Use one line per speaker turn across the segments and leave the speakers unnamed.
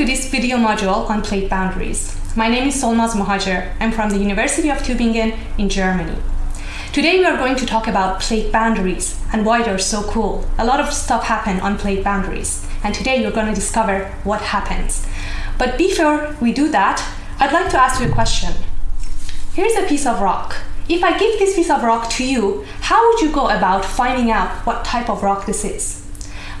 To this video module on plate boundaries. My name is Solmaz Mohajer. I'm from the University of Tübingen in Germany. Today we are going to talk about plate boundaries and why they're so cool. A lot of stuff happen on plate boundaries and today you're going to discover what happens. But before we do that, I'd like to ask you a question. Here's a piece of rock. If I give this piece of rock to you, how would you go about finding out what type of rock this is?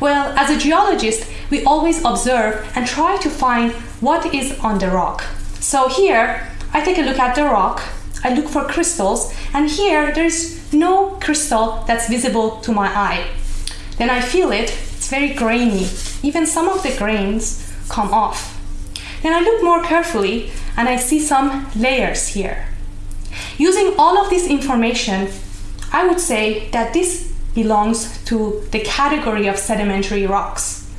Well, as a geologist, we always observe and try to find what is on the rock. So here, I take a look at the rock, I look for crystals, and here there's no crystal that's visible to my eye. Then I feel it, it's very grainy. Even some of the grains come off. Then I look more carefully and I see some layers here. Using all of this information, I would say that this belongs to the category of sedimentary rocks.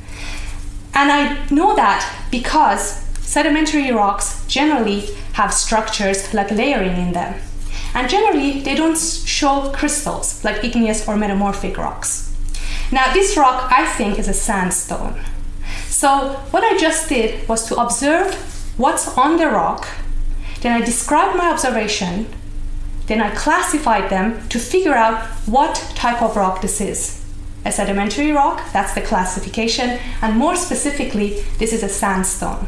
And I know that because sedimentary rocks generally have structures like layering in them. And generally, they don't show crystals like igneous or metamorphic rocks. Now, this rock, I think, is a sandstone. So what I just did was to observe what's on the rock, then I described my observation, then I classified them to figure out what type of rock this is. A sedimentary rock, that's the classification, and more specifically, this is a sandstone.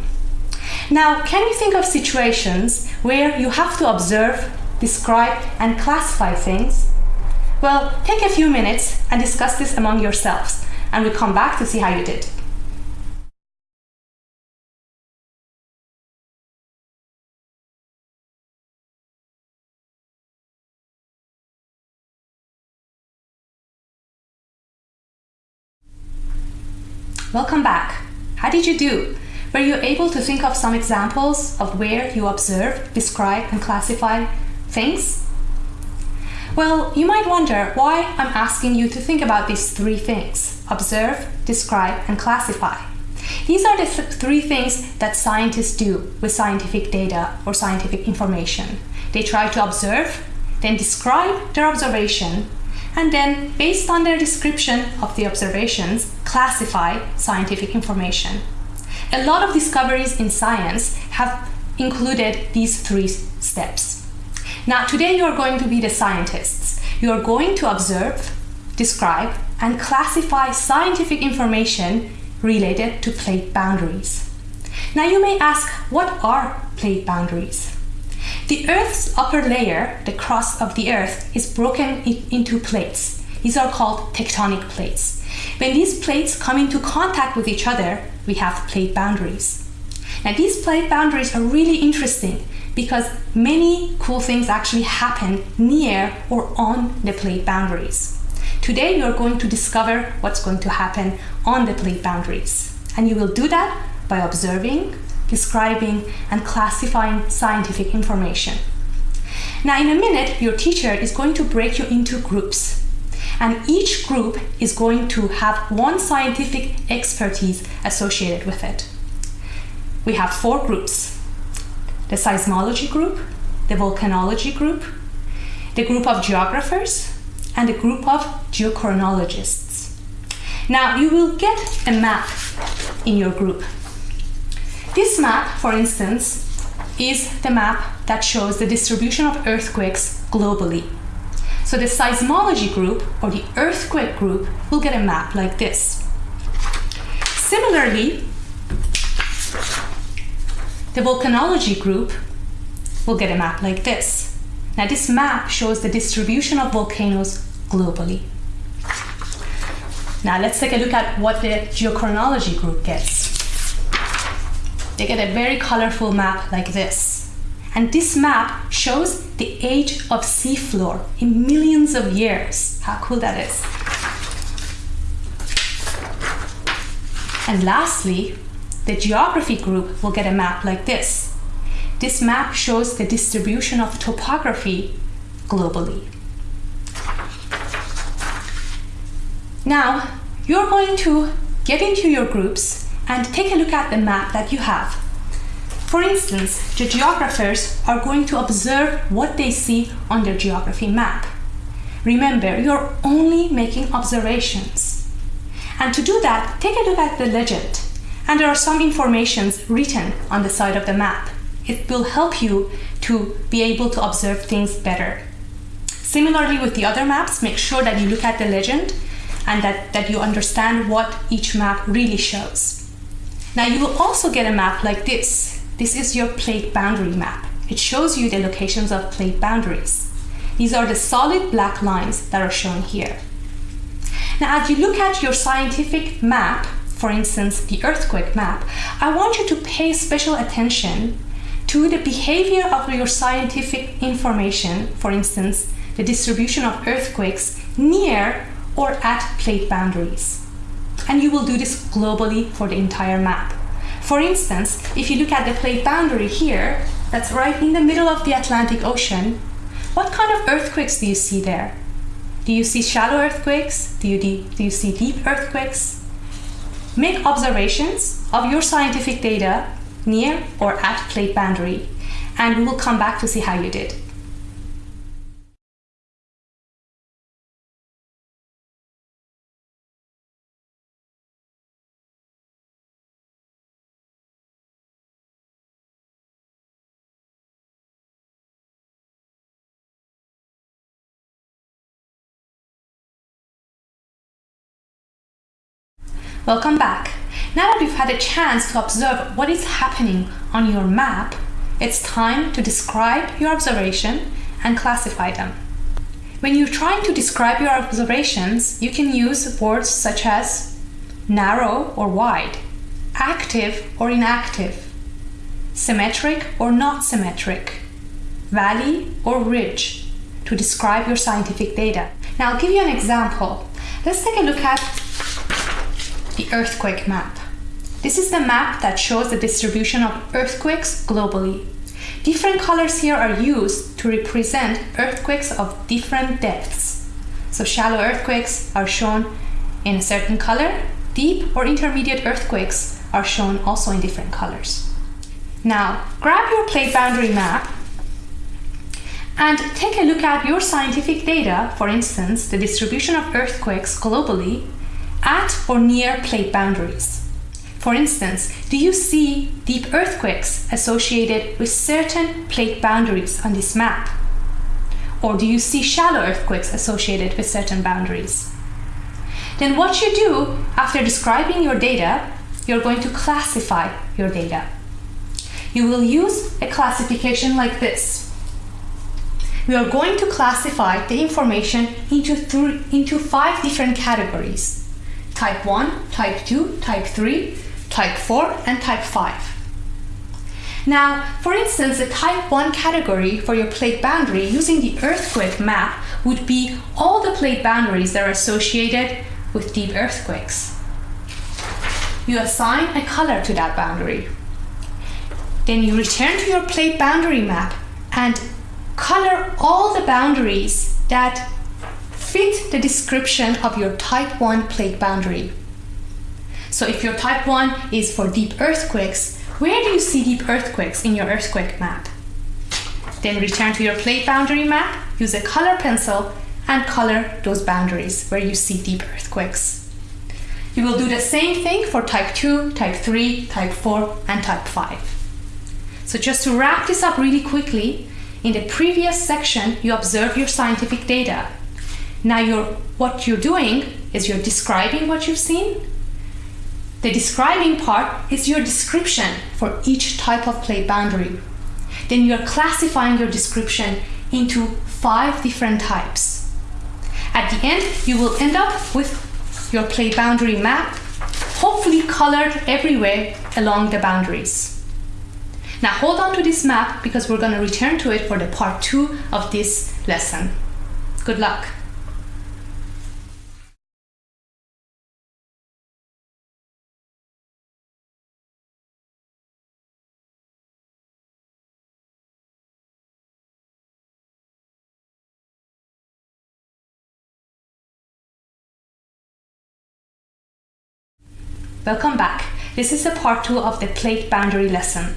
Now, can you think of situations where you have to observe, describe, and classify things? Well, take a few minutes and discuss this among yourselves, and we'll come back to see how you did. Welcome back. How did you do? Were you able to think of some examples of where you observe, describe, and classify things? Well, you might wonder why I'm asking you to think about these three things observe, describe, and classify. These are the th three things that scientists do with scientific data or scientific information. They try to observe, then describe their observation, and then, based on their description of the observations, classify scientific information. A lot of discoveries in science have included these three steps. Now, today you are going to be the scientists. You are going to observe, describe, and classify scientific information related to plate boundaries. Now, you may ask, what are plate boundaries? The Earth's upper layer, the crust of the Earth, is broken into plates. These are called tectonic plates. When these plates come into contact with each other, we have plate boundaries. Now these plate boundaries are really interesting because many cool things actually happen near or on the plate boundaries. Today you are going to discover what's going to happen on the plate boundaries. And you will do that by observing, describing, and classifying scientific information. Now, in a minute, your teacher is going to break you into groups. And each group is going to have one scientific expertise associated with it. We have four groups. The seismology group, the volcanology group, the group of geographers, and the group of geochronologists. Now, you will get a map in your group. This map, for instance, is the map that shows the distribution of earthquakes globally. So the seismology group or the earthquake group will get a map like this. Similarly, the volcanology group will get a map like this. Now this map shows the distribution of volcanoes globally. Now let's take a look at what the geochronology group gets they get a very colorful map like this. And this map shows the age of seafloor in millions of years. How cool that is. And lastly, the geography group will get a map like this. This map shows the distribution of topography globally. Now, you're going to get into your groups and take a look at the map that you have. For instance, the geographers are going to observe what they see on their geography map. Remember, you're only making observations. And to do that, take a look at the legend. and there are some informations written on the side of the map. It will help you to be able to observe things better. Similarly with the other maps, make sure that you look at the legend and that, that you understand what each map really shows. Now you will also get a map like this. This is your plate boundary map. It shows you the locations of plate boundaries. These are the solid black lines that are shown here. Now as you look at your scientific map, for instance the earthquake map, I want you to pay special attention to the behavior of your scientific information, for instance the distribution of earthquakes near or at plate boundaries. And you will do this globally for the entire map. For instance, if you look at the plate boundary here, that's right in the middle of the Atlantic Ocean, what kind of earthquakes do you see there? Do you see shallow earthquakes? Do you, do you see deep earthquakes? Make observations of your scientific data near or at plate boundary, and we will come back to see how you did. Welcome back. Now that you've had a chance to observe what is happening on your map, it's time to describe your observation and classify them. When you're trying to describe your observations, you can use words such as narrow or wide, active or inactive, symmetric or not symmetric, valley or ridge to describe your scientific data. Now I'll give you an example. Let's take a look at the earthquake map. This is the map that shows the distribution of earthquakes globally. Different colors here are used to represent earthquakes of different depths. So shallow earthquakes are shown in a certain color, deep or intermediate earthquakes are shown also in different colors. Now, grab your plate boundary map and take a look at your scientific data, for instance, the distribution of earthquakes globally at or near plate boundaries. For instance, do you see deep earthquakes associated with certain plate boundaries on this map? Or do you see shallow earthquakes associated with certain boundaries? Then what you do after describing your data, you're going to classify your data. You will use a classification like this. We are going to classify the information into, into five different categories type 1, type 2, type 3, type 4, and type 5. Now, for instance, the type 1 category for your plate boundary using the earthquake map would be all the plate boundaries that are associated with deep earthquakes. You assign a color to that boundary. Then you return to your plate boundary map and color all the boundaries that fit the description of your type 1 plate boundary. So if your type 1 is for deep earthquakes, where do you see deep earthquakes in your earthquake map? Then return to your plate boundary map, use a color pencil and color those boundaries where you see deep earthquakes. You will do the same thing for type 2, type 3, type 4 and type 5. So just to wrap this up really quickly, in the previous section you observe your scientific data now you're, what you're doing is you're describing what you've seen. The describing part is your description for each type of plate boundary. Then you're classifying your description into five different types. At the end, you will end up with your plate boundary map, hopefully colored everywhere along the boundaries. Now hold on to this map because we're going to return to it for the part two of this lesson. Good luck. Welcome back. This is the part two of the plate boundary lesson.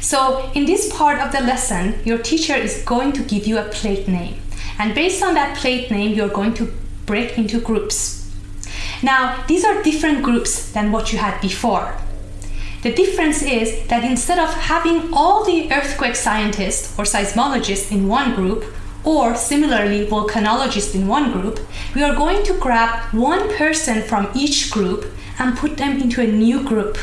So in this part of the lesson, your teacher is going to give you a plate name. And based on that plate name, you're going to break into groups. Now, these are different groups than what you had before. The difference is that instead of having all the earthquake scientists or seismologists in one group, or similarly volcanologists in one group, we are going to grab one person from each group and put them into a new group.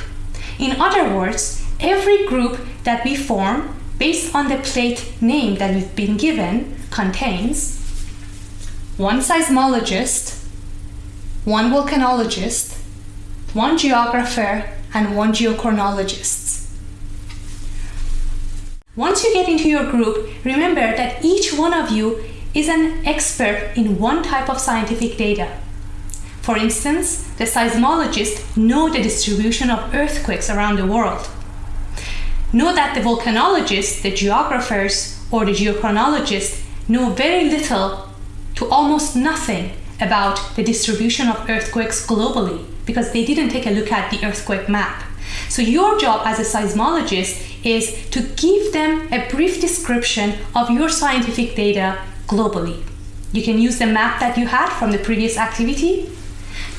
In other words, every group that we form based on the plate name that we've been given contains one seismologist, one volcanologist, one geographer, and one geochronologist. Once you get into your group, remember that each one of you is an expert in one type of scientific data. For instance, the seismologists know the distribution of earthquakes around the world. Know that the volcanologists, the geographers, or the geochronologists know very little to almost nothing about the distribution of earthquakes globally because they didn't take a look at the earthquake map. So your job as a seismologist is to give them a brief description of your scientific data globally. You can use the map that you had from the previous activity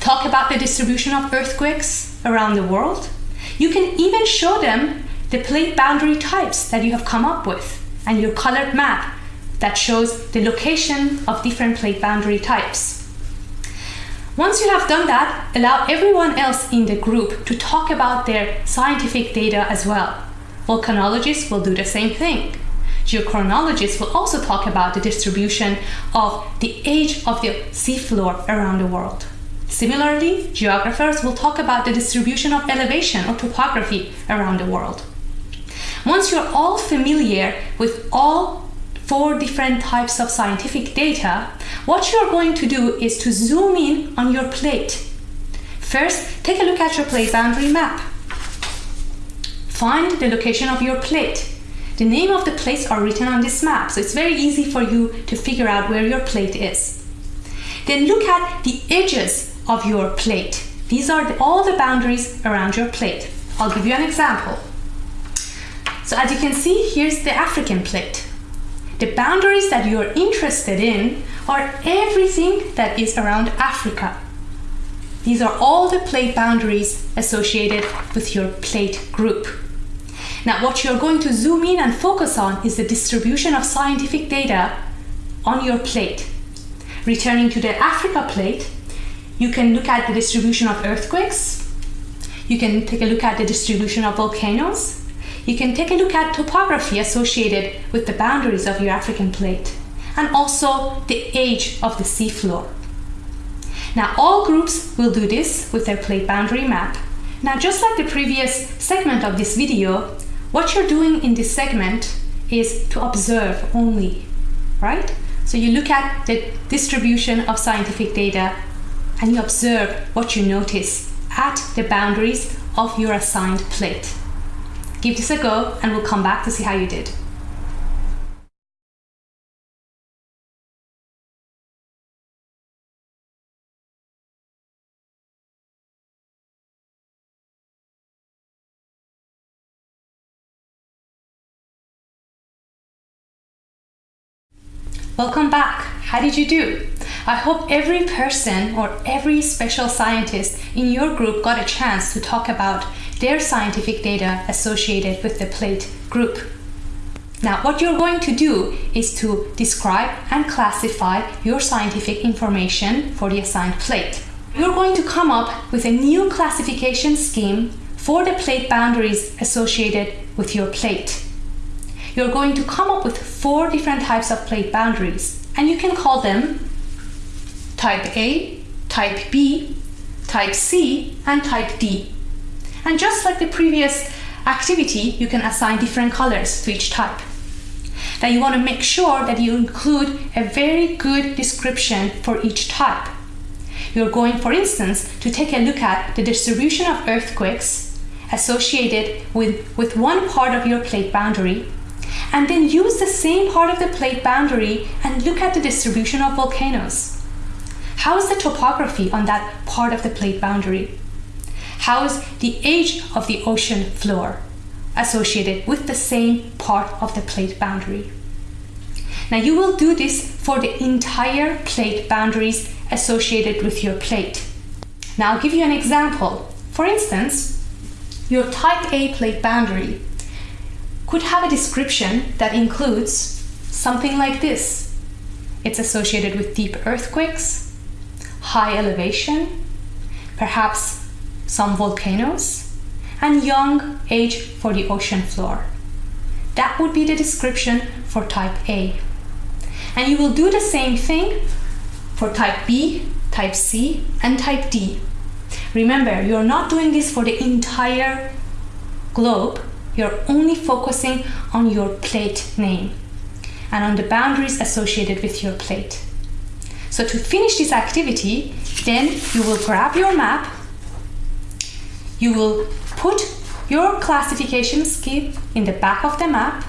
talk about the distribution of earthquakes around the world. You can even show them the plate boundary types that you have come up with and your colored map that shows the location of different plate boundary types. Once you have done that, allow everyone else in the group to talk about their scientific data as well. Volcanologists will do the same thing. Geochronologists will also talk about the distribution of the age of the seafloor around the world. Similarly, geographers will talk about the distribution of elevation or topography around the world. Once you're all familiar with all four different types of scientific data, what you're going to do is to zoom in on your plate. First, take a look at your plate boundary map. Find the location of your plate. The name of the plates are written on this map, so it's very easy for you to figure out where your plate is. Then look at the edges of your plate. These are the, all the boundaries around your plate. I'll give you an example. So as you can see, here's the African plate. The boundaries that you're interested in are everything that is around Africa. These are all the plate boundaries associated with your plate group. Now, what you're going to zoom in and focus on is the distribution of scientific data on your plate. Returning to the Africa plate, you can look at the distribution of earthquakes. You can take a look at the distribution of volcanoes. You can take a look at topography associated with the boundaries of your African plate and also the age of the seafloor. Now all groups will do this with their plate boundary map. Now just like the previous segment of this video, what you're doing in this segment is to observe only, right? So you look at the distribution of scientific data and you observe what you notice at the boundaries of your assigned plate. Give this a go and we'll come back to see how you did. Welcome back. How did you do? I hope every person or every special scientist in your group got a chance to talk about their scientific data associated with the plate group. Now, what you're going to do is to describe and classify your scientific information for the assigned plate. You're going to come up with a new classification scheme for the plate boundaries associated with your plate. You're going to come up with four different types of plate boundaries, and you can call them type A, type B, type C, and type D. And just like the previous activity, you can assign different colors to each type. Now you want to make sure that you include a very good description for each type. You're going, for instance, to take a look at the distribution of earthquakes associated with, with one part of your plate boundary, and then use the same part of the plate boundary and look at the distribution of volcanoes. How is the topography on that part of the plate boundary? How is the age of the ocean floor associated with the same part of the plate boundary? Now you will do this for the entire plate boundaries associated with your plate. Now I'll give you an example. For instance, your type A plate boundary could have a description that includes something like this. It's associated with deep earthquakes, high elevation, perhaps some volcanoes, and young age for the ocean floor. That would be the description for type A. And you will do the same thing for type B, type C, and type D. Remember, you're not doing this for the entire globe. You're only focusing on your plate name and on the boundaries associated with your plate. So to finish this activity, then you will grab your map, you will put your classification scheme in the back of the map,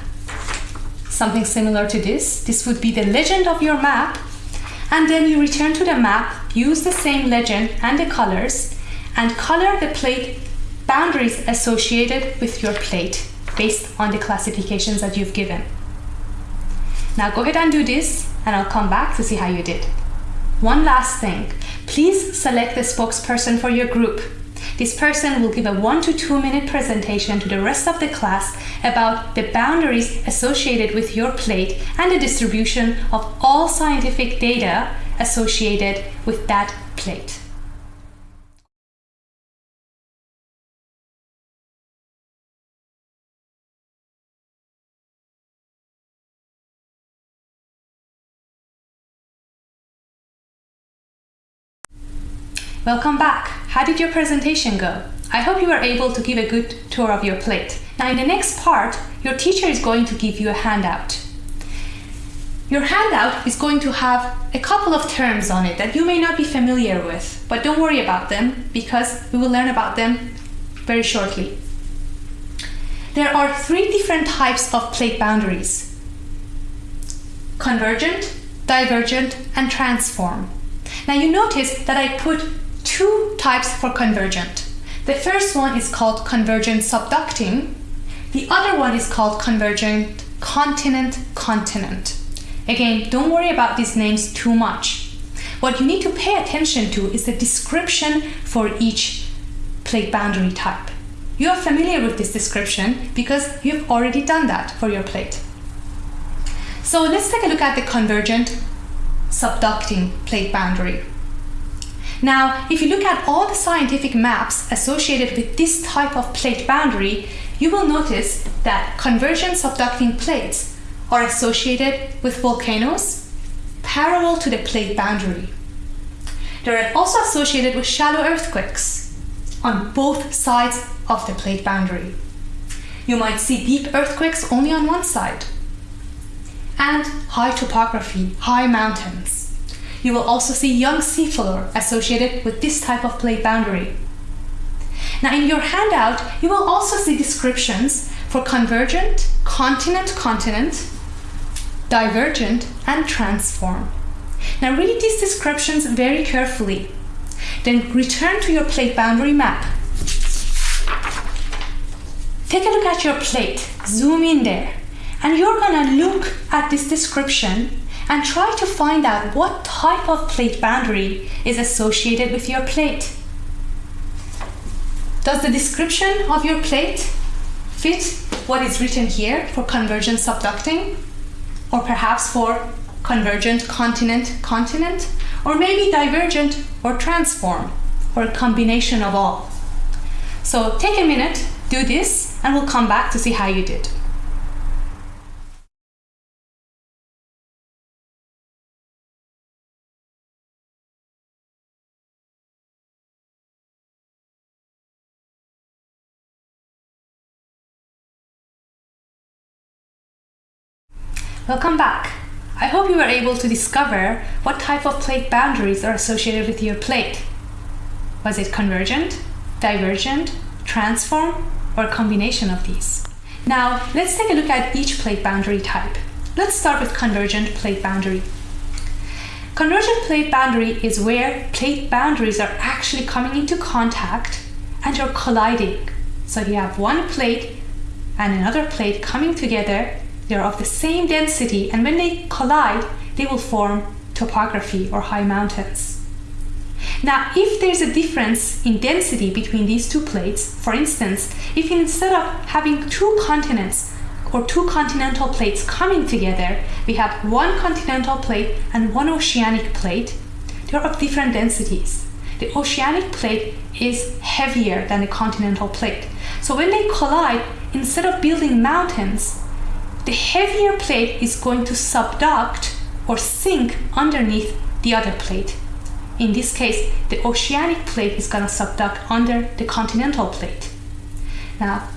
something similar to this. This would be the legend of your map, and then you return to the map, use the same legend and the colors, and color the plate boundaries associated with your plate based on the classifications that you've given. Now go ahead and do this, and I'll come back to see how you did. One last thing, please select the spokesperson for your group. This person will give a one to two minute presentation to the rest of the class about the boundaries associated with your plate and the distribution of all scientific data associated with that plate. Welcome back. How did your presentation go? I hope you were able to give a good tour of your plate. Now in the next part, your teacher is going to give you a handout. Your handout is going to have a couple of terms on it that you may not be familiar with, but don't worry about them because we will learn about them very shortly. There are three different types of plate boundaries. Convergent, divergent, and transform. Now you notice that I put two types for convergent. The first one is called convergent subducting. The other one is called convergent continent-continent. Again, don't worry about these names too much. What you need to pay attention to is the description for each plate boundary type. You are familiar with this description because you've already done that for your plate. So let's take a look at the convergent subducting plate boundary. Now, if you look at all the scientific maps associated with this type of plate boundary, you will notice that convergent subducting plates are associated with volcanoes parallel to the plate boundary. They're also associated with shallow earthquakes on both sides of the plate boundary. You might see deep earthquakes only on one side, and high topography, high mountains. You will also see young seafloor associated with this type of plate boundary. Now in your handout, you will also see descriptions for convergent, continent-continent, divergent, and transform. Now read these descriptions very carefully. Then return to your plate boundary map. Take a look at your plate, zoom in there, and you're gonna look at this description and try to find out what type of plate boundary is associated with your plate. Does the description of your plate fit what is written here for convergent subducting? Or perhaps for convergent continent-continent? Or maybe divergent or transform, or a combination of all. So take a minute, do this, and we'll come back to see how you did. Welcome back. I hope you were able to discover what type of plate boundaries are associated with your plate. Was it convergent, divergent, transform, or a combination of these? Now, let's take a look at each plate boundary type. Let's start with convergent plate boundary. Convergent plate boundary is where plate boundaries are actually coming into contact and you're colliding. So you have one plate and another plate coming together they're of the same density and when they collide, they will form topography or high mountains. Now, if there's a difference in density between these two plates, for instance, if instead of having two continents or two continental plates coming together, we have one continental plate and one oceanic plate, they're of different densities. The oceanic plate is heavier than the continental plate. So when they collide, instead of building mountains, the heavier plate is going to subduct or sink underneath the other plate. In this case, the oceanic plate is going to subduct under the continental plate. Now,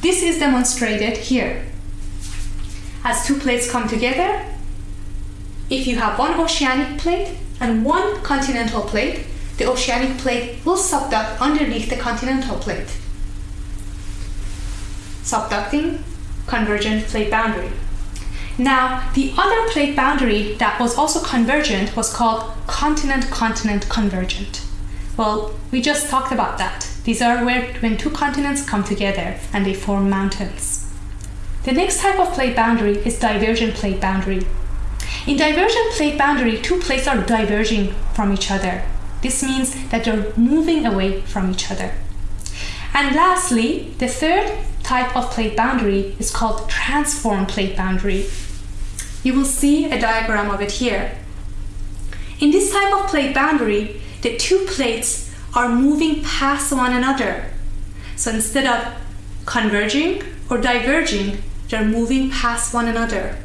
this is demonstrated here. As two plates come together, if you have one oceanic plate and one continental plate, the oceanic plate will subduct underneath the continental plate. Subducting convergent plate boundary. Now, the other plate boundary that was also convergent was called continent-continent convergent. Well, we just talked about that. These are where when two continents come together and they form mountains. The next type of plate boundary is divergent plate boundary. In divergent plate boundary, two plates are diverging from each other. This means that they're moving away from each other. And lastly, the third type of plate boundary is called transform plate boundary. You will see a diagram of it here. In this type of plate boundary, the two plates are moving past one another. So instead of converging or diverging, they're moving past one another.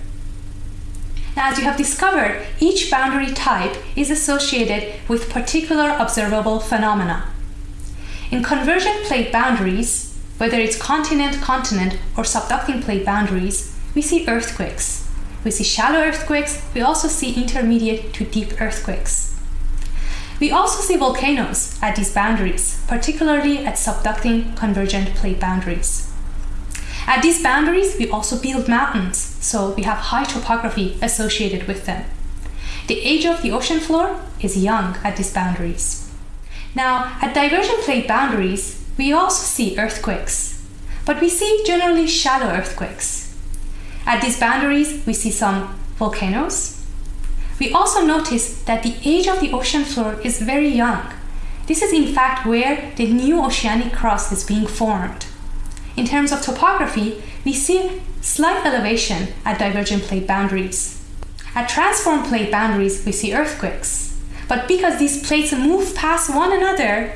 Now, as you have discovered, each boundary type is associated with particular observable phenomena. In convergent plate boundaries, whether it's continent-continent or subducting plate boundaries, we see earthquakes. We see shallow earthquakes, we also see intermediate to deep earthquakes. We also see volcanoes at these boundaries, particularly at subducting convergent plate boundaries. At these boundaries, we also build mountains, so we have high topography associated with them. The age of the ocean floor is young at these boundaries. Now, at divergent plate boundaries, we also see earthquakes, but we see generally shallow earthquakes. At these boundaries, we see some volcanoes. We also notice that the age of the ocean floor is very young. This is in fact where the new oceanic crust is being formed. In terms of topography, we see slight elevation at divergent plate boundaries. At transform plate boundaries, we see earthquakes. But because these plates move past one another,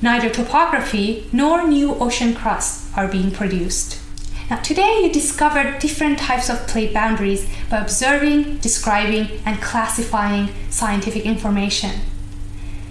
neither topography nor new ocean crust are being produced. Now today you discovered different types of plate boundaries by observing, describing, and classifying scientific information.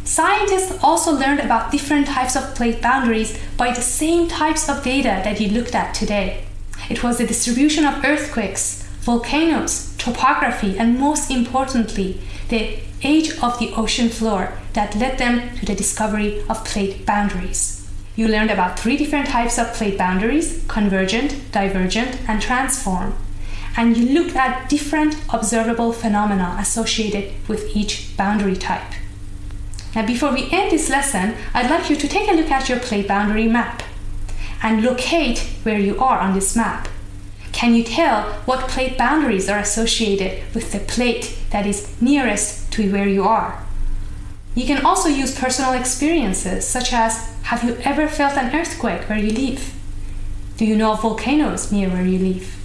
Scientists also learned about different types of plate boundaries by the same types of data that you looked at today. It was the distribution of earthquakes, volcanoes, topography, and most importantly, the age of the ocean floor that led them to the discovery of plate boundaries. You learned about three different types of plate boundaries, convergent, divergent, and transform. And you looked at different observable phenomena associated with each boundary type. Now before we end this lesson, I'd like you to take a look at your plate boundary map and locate where you are on this map. Can you tell what plate boundaries are associated with the plate that is nearest to where you are? You can also use personal experiences, such as have you ever felt an earthquake where you live? Do you know of volcanoes near where you live?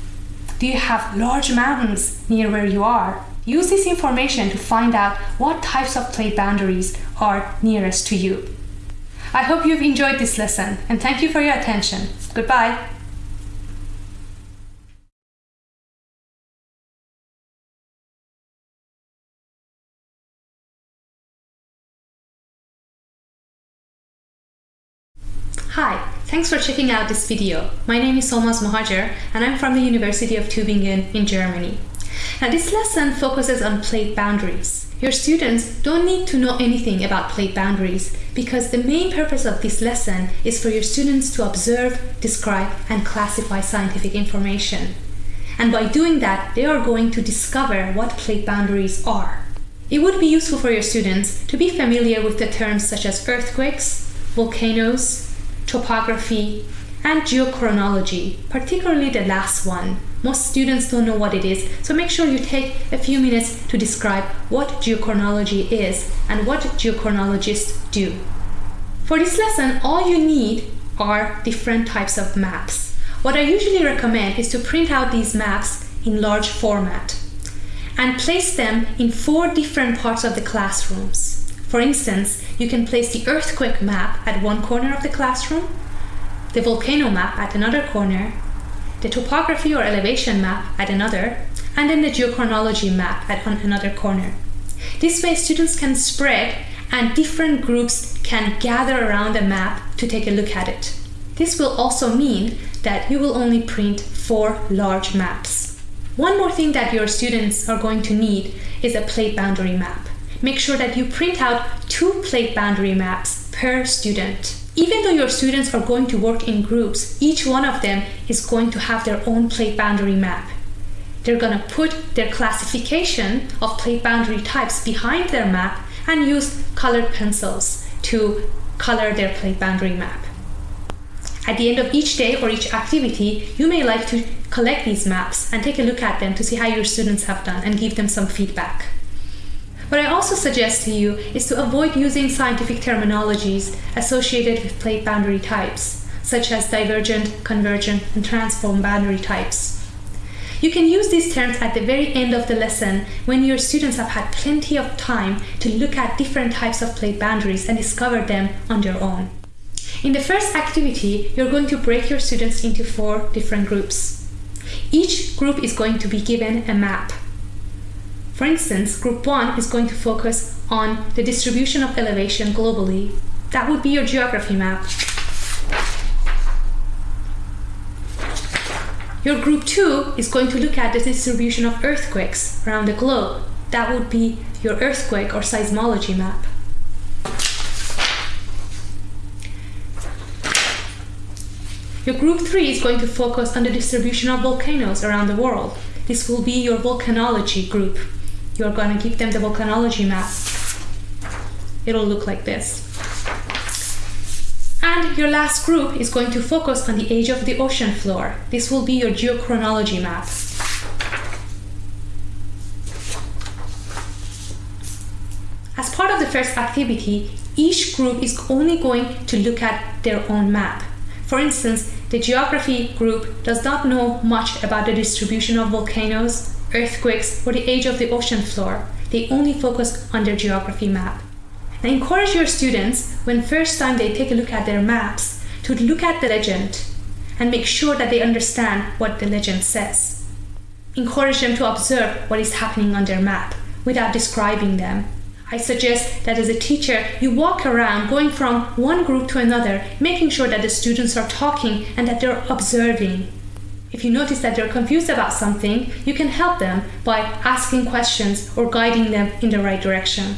Do you have large mountains near where you are? Use this information to find out what types of plate boundaries are nearest to you. I hope you've enjoyed this lesson and thank you for your attention. Goodbye. Thanks for checking out this video. My name is Solmaz Mohajer and I'm from the University of Tübingen in Germany. Now this lesson focuses on plate boundaries. Your students don't need to know anything about plate boundaries because the main purpose of this lesson is for your students to observe, describe, and classify scientific information. And by doing that, they are going to discover what plate boundaries are. It would be useful for your students to be familiar with the terms such as earthquakes, volcanoes, topography, and geochronology, particularly the last one, Most students don't know what it is, so make sure you take a few minutes to describe what geochronology is and what geochronologists do. For this lesson, all you need are different types of maps. What I usually recommend is to print out these maps in large format and place them in four different parts of the classrooms. For instance, you can place the earthquake map at one corner of the classroom, the volcano map at another corner, the topography or elevation map at another, and then the geochronology map at another corner. This way students can spread and different groups can gather around the map to take a look at it. This will also mean that you will only print four large maps. One more thing that your students are going to need is a plate boundary map. Make sure that you print out two plate boundary maps per student. Even though your students are going to work in groups, each one of them is going to have their own plate boundary map. They're going to put their classification of plate boundary types behind their map and use colored pencils to color their plate boundary map. At the end of each day or each activity, you may like to collect these maps and take a look at them to see how your students have done and give them some feedback. What I also suggest to you is to avoid using scientific terminologies associated with plate boundary types, such as divergent, convergent, and transform boundary types. You can use these terms at the very end of the lesson when your students have had plenty of time to look at different types of plate boundaries and discover them on their own. In the first activity, you're going to break your students into four different groups. Each group is going to be given a map for instance, group one is going to focus on the distribution of elevation globally. That would be your geography map. Your group two is going to look at the distribution of earthquakes around the globe. That would be your earthquake or seismology map. Your group three is going to focus on the distribution of volcanoes around the world. This will be your volcanology group you're going to give them the volcanology map. It'll look like this. And your last group is going to focus on the age of the ocean floor. This will be your geochronology map. As part of the first activity, each group is only going to look at their own map. For instance, the geography group does not know much about the distribution of volcanoes, earthquakes, or the age of the ocean floor. They only focus on their geography map. Now encourage your students, when first time they take a look at their maps, to look at the legend and make sure that they understand what the legend says. Encourage them to observe what is happening on their map without describing them. I suggest that as a teacher, you walk around going from one group to another, making sure that the students are talking and that they're observing if you notice that they're confused about something, you can help them by asking questions or guiding them in the right direction.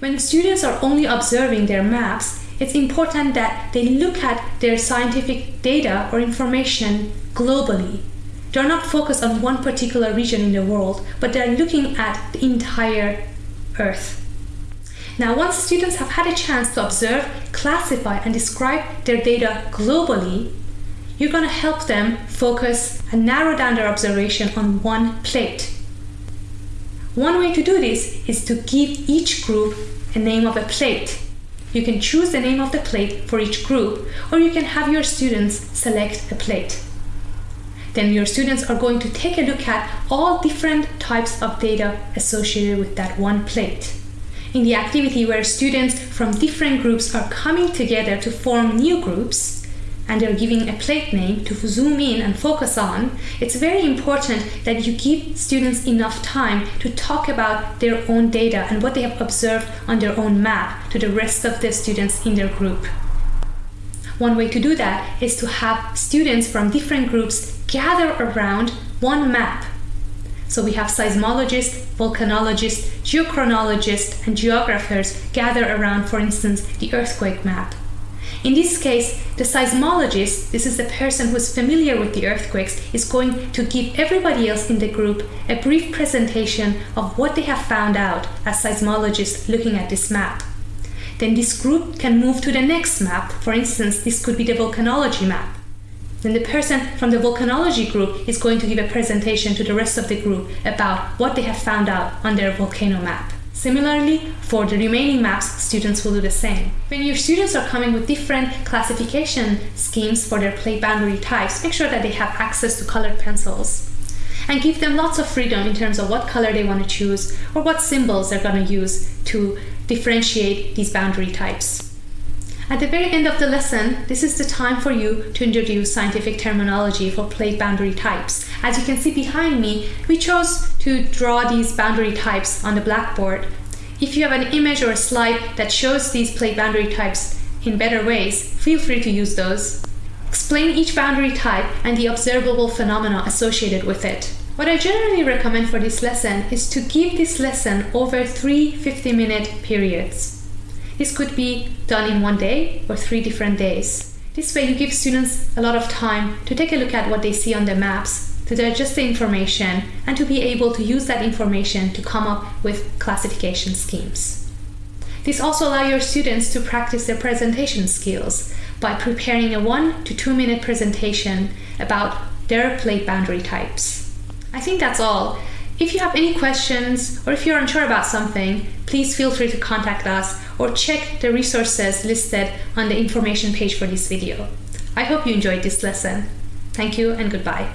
When students are only observing their maps, it's important that they look at their scientific data or information globally. They're not focused on one particular region in the world, but they're looking at the entire Earth. Now, once students have had a chance to observe, classify, and describe their data globally, you're going to help them focus and narrow down their observation on one plate. One way to do this is to give each group a name of a plate. You can choose the name of the plate for each group, or you can have your students select a plate. Then your students are going to take a look at all different types of data associated with that one plate. In the activity where students from different groups are coming together to form new groups, and they're giving a plate name to zoom in and focus on, it's very important that you give students enough time to talk about their own data and what they have observed on their own map to the rest of the students in their group. One way to do that is to have students from different groups gather around one map. So we have seismologists, volcanologists, geochronologists, and geographers gather around, for instance, the earthquake map. In this case, the seismologist, this is the person who is familiar with the earthquakes, is going to give everybody else in the group a brief presentation of what they have found out as seismologists looking at this map. Then this group can move to the next map. For instance, this could be the volcanology map. Then the person from the volcanology group is going to give a presentation to the rest of the group about what they have found out on their volcano map. Similarly, for the remaining maps, students will do the same. When your students are coming with different classification schemes for their plate boundary types, make sure that they have access to colored pencils. And give them lots of freedom in terms of what color they want to choose or what symbols they're going to use to differentiate these boundary types. At the very end of the lesson, this is the time for you to introduce scientific terminology for plate boundary types. As you can see behind me, we chose to draw these boundary types on the blackboard. If you have an image or a slide that shows these plate boundary types in better ways, feel free to use those. Explain each boundary type and the observable phenomena associated with it. What I generally recommend for this lesson is to give this lesson over three 50 minute periods. This could be done in one day or three different days. This way you give students a lot of time to take a look at what they see on the maps, to digest the information, and to be able to use that information to come up with classification schemes. This also allows your students to practice their presentation skills by preparing a one to two minute presentation about their plate boundary types. I think that's all. If you have any questions or if you're unsure about something, please feel free to contact us or check the resources listed on the information page for this video. I hope you enjoyed this lesson. Thank you and goodbye.